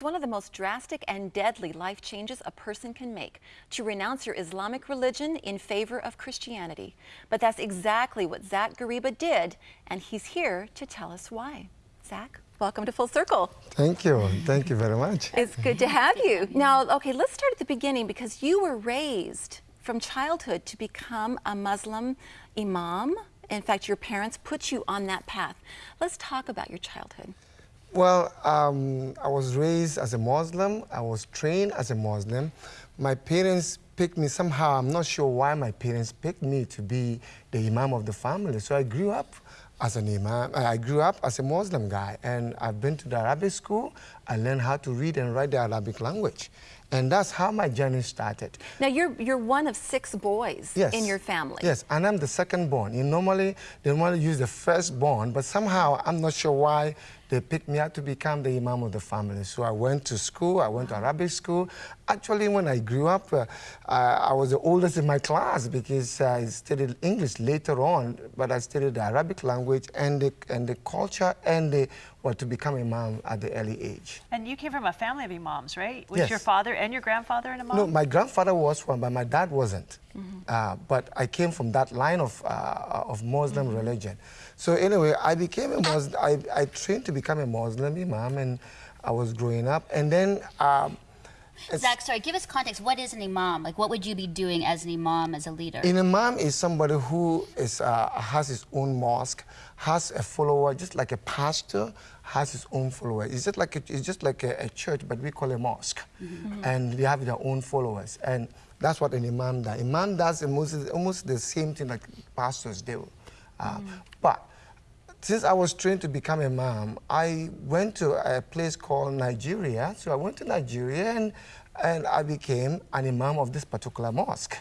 One of the most drastic and deadly life changes a person can make to renounce your Islamic religion in favor of Christianity. But that's exactly what Zach Gariba did, and he's here to tell us why. Zach, welcome to Full Circle. Thank you. Thank you very much. It's good to have you. Now, okay, let's start at the beginning because you were raised from childhood to become a Muslim imam. In fact, your parents put you on that path. Let's talk about your childhood. Well, um, I was raised as a Muslim. I was trained as a Muslim. My parents picked me somehow. I'm not sure why my parents picked me to be the imam of the family. So I grew up as an imam. I grew up as a Muslim guy, and I've been to the Arabic school. I learned how to read and write the Arabic language. And that's how my journey started. Now, you're, you're one of six boys yes. in your family. Yes, and I'm the second born. You normally, they normally use the first born, but somehow, I'm not sure why, they picked me up to become the imam of the family. So I went to school, I went to Arabic school. Actually, when I grew up, uh, I was the oldest in my class because I studied English later on, but I studied the Arabic language and the, and the culture and the, well, to become imam at the early age. And you came from a family of imams, right? Was yes. your father and your grandfather an imam? No, my grandfather was one, but my dad wasn't. Mm -hmm. uh, but I came from that line of, uh, of Muslim mm -hmm. religion. So anyway, I became a Muslim. I, I trained to become a Muslim imam, and I was growing up. And then... Um, Zach, sorry, give us context. What is an imam? Like, what would you be doing as an imam, as a leader? An imam is somebody who is, uh, has his own mosque, has a follower, just like a pastor has his own follower. It's just like a, it's just like a, a church, but we call it a mosque. Mm -hmm. And they have their own followers. And that's what an imam does. Imam does almost, almost the same thing like pastors do. Uh, mm. But since I was trained to become imam, I went to a place called Nigeria. So I went to Nigeria and, and I became an imam of this particular mosque.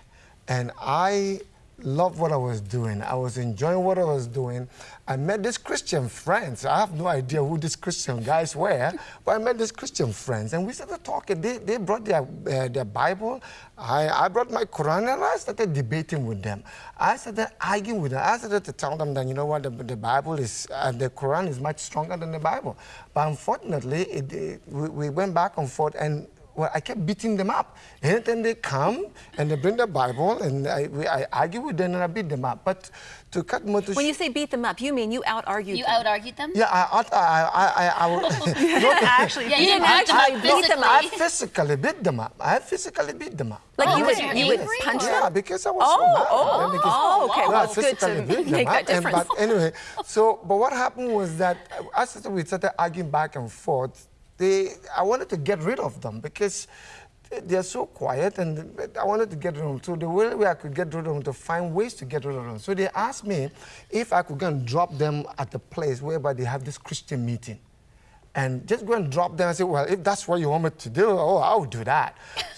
And I loved what I was doing. I was enjoying what I was doing. I met these Christian friends. I have no idea who these Christian guys were, but I met these Christian friends, and we started talking. They, they brought their, uh, their Bible. I, I brought my Quran, and I started debating with them. I started arguing with them. I started to tell them that, you know what, the, the Bible is, uh, the Quran is much stronger than the Bible. But unfortunately, it, it, we, we went back and forth, and well, I kept beating them up. And then they come and they bring the Bible and I, we, I argue with them and I beat them up. But to cut more to When you say beat them up, you mean you out-argued them. You them? out-argued them? Yeah, I, I, I, I, I actually, yeah, you didn't actually beat them up. I physically beat them up. I physically beat them up. Like oh, you would, you would punch them? Yeah, because I was oh, so mad. Oh, because, oh, okay. Well, I it's good to beat make them that up. difference. And, but anyway, so, but what happened was that as we started arguing back and forth, they, I wanted to get rid of them because they're so quiet and I wanted to get rid of them. So the only way I could get rid of them to find ways to get rid of them. So they asked me if I could go and drop them at the place whereby they have this Christian meeting. And just go and drop them. I said, well, if that's what you want me to do, oh, I'll do that.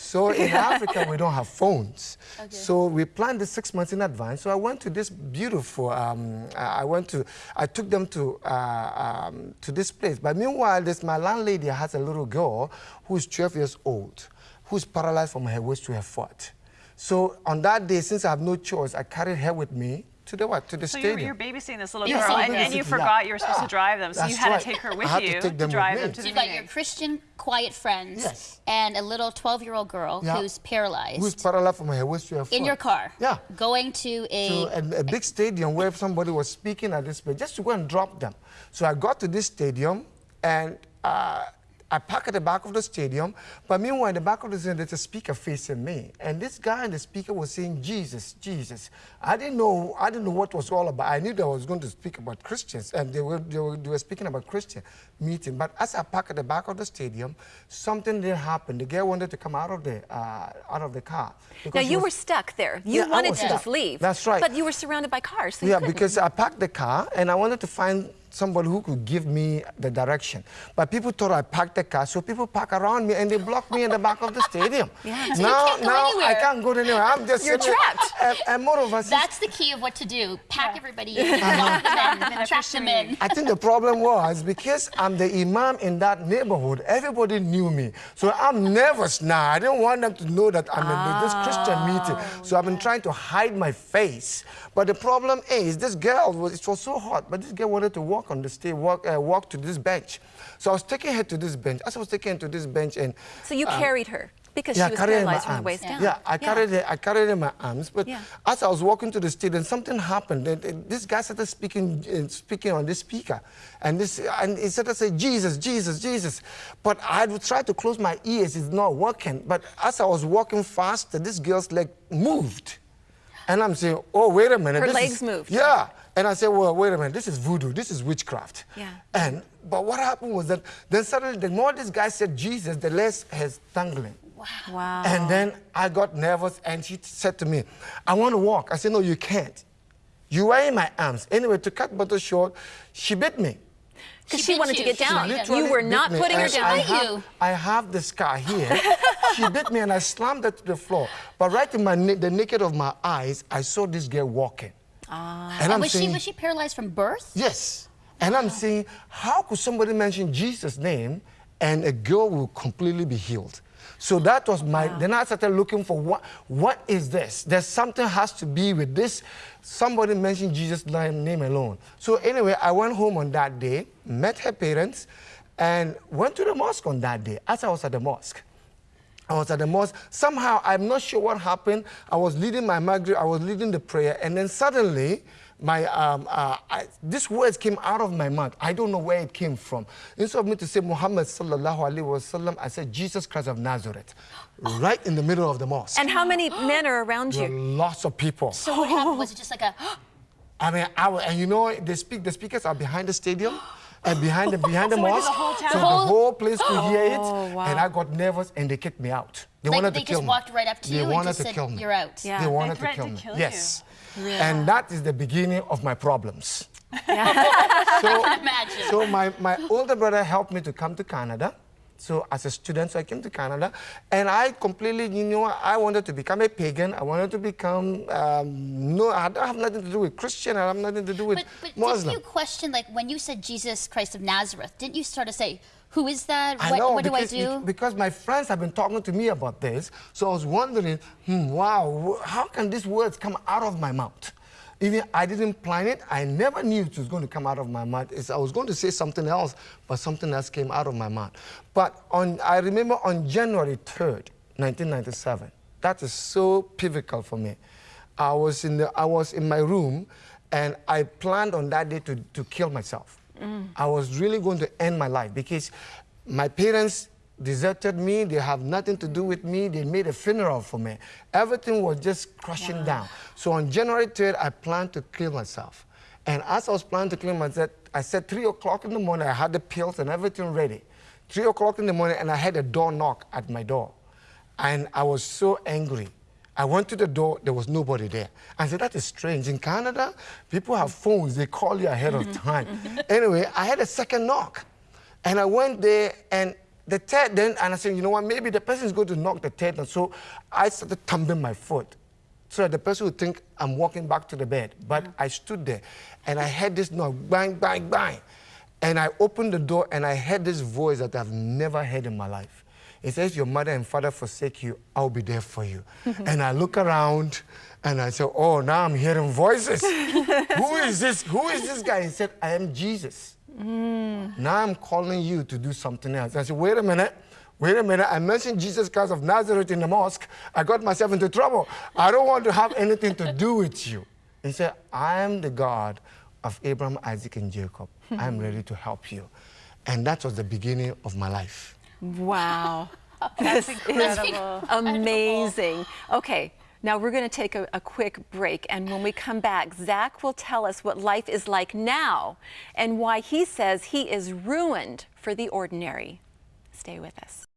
So in Africa, we don't have phones. Okay. So we planned this six months in advance. So I went to this beautiful, um, I went to, I took them to, uh, um, to this place. But meanwhile, this, my landlady has a little girl who's 12 years old who's paralyzed from her waist to her foot. So on that day, since I have no choice, I carried her with me to the what? To the so stadium. So you're, you're, babysitting this little yeah, girl, and, and, you forgot yeah. you were supposed to drive them, so That's you had right. to take her with you to, to drive them to so the you've got your Christian quiet friends yes. and a little 12-year-old girl yeah. who's paralyzed. Who's paralyzed from her waist to her foot. In your car. Yeah. Going to a... To a, a big stadium where somebody was speaking at this place, just to go and drop them. So I got to this stadium, and uh, I park at the back of the stadium, but meanwhile, in the back of the stadium, there's a speaker facing me. And this guy and the speaker was saying, Jesus, Jesus. I didn't know, I didn't know what was all about. I knew that I was going to speak about Christians, and they were, they were, they were speaking about Christian meeting. But as I parked at the back of the stadium, something didn't happen. The girl wanted to come out of the, uh, out of the car. Now, you was, were stuck there. You yeah, wanted to stuck. just leave. That's right. But you were surrounded by cars, so Yeah, because I parked the car, and I wanted to find somebody who could give me the direction. But people thought I parked the car, so people park around me and they block me in the back of the stadium. Yeah. So now, now anywhere. I can't go anywhere. I'm just You're trapped. And, and moreover, that's the key of what to do. Pack yeah. everybody in, lock uh-huh. them in, trap them in. I think the problem was because I'm the imam in that neighborhood, everybody knew me. So I'm nervous now. I didn't want them to know that I'm oh, in this oh. Christian meeting. So I've been trying to hide my face. But the problem is, this girl was, it was so hot, but this girl wanted to walk walk on the stage, walk, uh, walk to this bench. So I was taking her to this bench. As I was taking her to this bench, and So you carried her because yeah, she was carried her in my paralyzed from the waist down. Yeah, I carried her. I carried her in my arms. But Yeah. as I was walking to the stage, and something happened. And, and this guy started speaking, uh, speaking on this speaker, and this, and he started saying, "Jesus, Jesus, Jesus." But I would try to close my ears. It's not working. But as I was walking faster, this girl's leg moved, and I'm saying, "Oh, wait a minute." Her this legs is- moved. Yeah. And I said, well, wait a minute, this is voodoo, this is witchcraft. Yeah. And, but what happened was that then suddenly, the more this guy said Jesus, the less has dangling. Wow. And then I got nervous and she said to me, I want to walk. I said, No, you can't. You are in my arms. Anyway, to cut matters short, she bit me. Because She she bit wanted to get down. literally You were bit not me, putting her down. I Bite have, you. I have the scar here. she bit me and I slammed her to the floor. But right in my the naked of my eyes, I saw this girl walking. Ah. And I'm was she was she paralyzed from birth? Yes. And I'm saying, how could somebody mention Jesus' name and a girl will completely be healed? So that was my, then I started looking for what, what is this? There's something has to be with this. Somebody mentioned Jesus' name alone. So anyway, I went home on that day, met her parents, and went to the mosque on that day. As I was at the mosque, I was at the mosque. Somehow, I'm not sure what happened. I was leading my Maghrib, I was leading the prayer, and then suddenly, my um, uh, I, these words came out of my mouth. I don't know where it came from. Instead of me to say Muhammad sallallahu alaihi wasallam, I said Jesus Christ of Nazareth, right in the middle of the mosque. And how many men are around you? lots of people. So what happened? Was it just like a I mean, I, and you know, they speak. The speakers are behind the stadium. And behind the behind the So mosque, the whole town- so The whole- place could hear it, Oh, wow. and I got nervous, and they kicked me out. They Like, wanted they to kill just me. walked right up to they you and wanted just to said, kill me. "You're out." Yeah. They They wanted to threatened kill to me. kill you. yes. And that is the beginning of my problems. I can imagine. So my, my older brother helped me to come to Canada. So as a student, so I came to Canada, and I completely, you know, I wanted to become a pagan. I wanted to become, um, no, I don't have nothing to do with Christian. I have nothing to do with But, but Muslim. didn't you question, like, when you said Jesus Christ of Nazareth, didn't you start to say, who is that? I what know what do I because, do? because my friends have been talking to me about this. So I was wondering, hmm, wow, how can these words come out of my mouth? Even I didn't plan it. I never knew it was going to come out of my mouth. It's, I was going to say something else, but something else came out of my mouth. But on, I remember on January 3rd, 1997. That is so pivotal for me. I was in, the, I was in my room, and I planned on that day to, to kill myself. Mm. I was really going to end my life because my parents deserted me. They have nothing to do with me. They made a funeral for me. Everything was just crashing down. So on January 3rd, I planned to kill myself. And as I was planning to kill myself, I said 3 o'clock in the morning, I had the pills and everything ready. 3 o'clock in the morning, and I had a door knock at my door. And I was so angry. I went to the door, there was nobody there. I said, that is strange. In Canada, people have phones, they call you ahead of time. Anyway, I had a second knock. And I went there, and the third, then, and I said, you know what, maybe the person is going to knock the third. And so I started thumping my foot so that the person would think I'm walking back to the bed. But mm. I stood there, and I heard this knock, bang, bang, bang. And I opened the door, and I heard this voice that I've never heard in my life. It says, Your mother and father forsake you, I'll be there for you. and I look around and I said, Oh, now I'm hearing voices. Who is this? Who is this guy? He said, I am Jesus. Mm. Now I'm calling you to do something else. I said, Wait a minute. Wait a minute. I mentioned Jesus Christ of Nazareth in the mosque. I got myself into trouble. I don't want to have anything to do with you. He said, I am the God of Abraham, Isaac, and Jacob. I'm ready to help you. And that was the beginning of my life. Wow. That's incredible. Amazing. Okay. Now we're going to take a, a quick break, and when we come back, Zach will tell us what life is like now and why he says he is ruined for the ordinary. Stay with us.